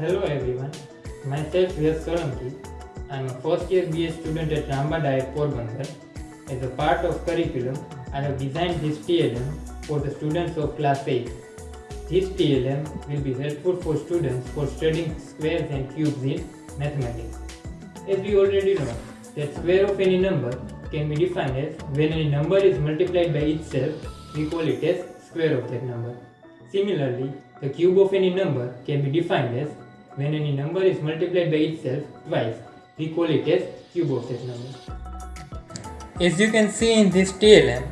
myself Yash Solanki. I am a first year BA student at Ramba Diet Porbandar. As a part of curriculum, I have designed this TLM for the students of class 8. This TLM will be helpful for students for studying squares and cubes in mathematics. As we already know, that square of any number can be defined as when any number is multiplied by itself, we call it as square of that number. Similarly, the cube of any number can be defined as when any number is multiplied by itself twice, we call it as cube of that number. As you can see in this TLM,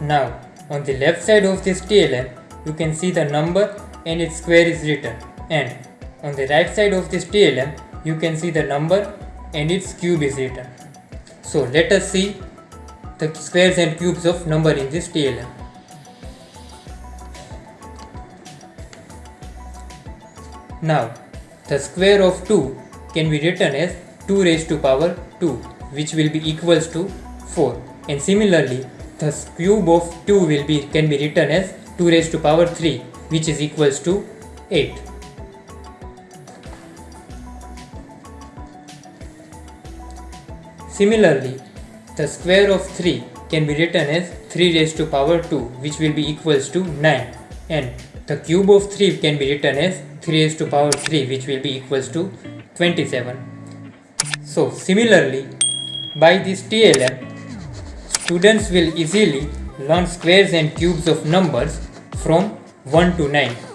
now on the left side of this TLM, you can see the number and its square is written and on the right side of this TLM, you can see the number and its cube is written. So let us see the squares and cubes of number in this TLM. Now, the square of 2 can be written as 2 raised to power 2 which will be equals to 4 and similarly the cube of 2 will be can be written as 2 raised to power 3 which is equals to 8. Similarly, the square of 3 can be written as 3 raised to power 2 which will be equals to 9 and the cube of 3 can be written as 3 raised to power 3 which will be equals to 27. So similarly, by this TLM, students will easily learn squares and cubes of numbers from 1 to 9.